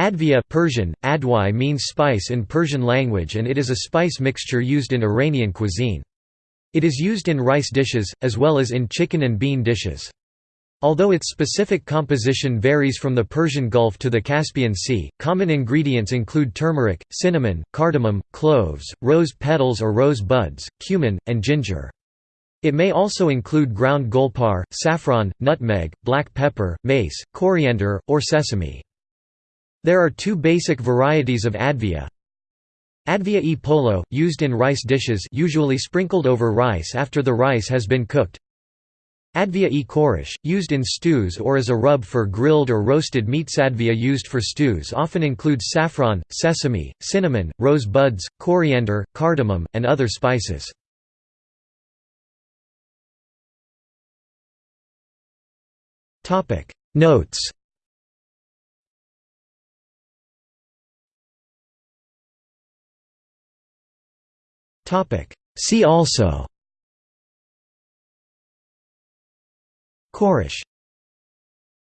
Advia Persian, adwai means spice in Persian language and it is a spice mixture used in Iranian cuisine. It is used in rice dishes, as well as in chicken and bean dishes. Although its specific composition varies from the Persian Gulf to the Caspian Sea, common ingredients include turmeric, cinnamon, cardamom, cloves, rose petals or rose buds, cumin, and ginger. It may also include ground golpar, saffron, nutmeg, black pepper, mace, coriander, or sesame. There are two basic varieties of advia. Advia e polo, used in rice dishes usually sprinkled over rice after the rice has been cooked. Advia e khoresh, used in stews or as a rub for grilled or roasted meats. Advia used for stews often includes saffron, sesame, cinnamon, rose buds, coriander, cardamom, and other spices. Notes See also. Khoresh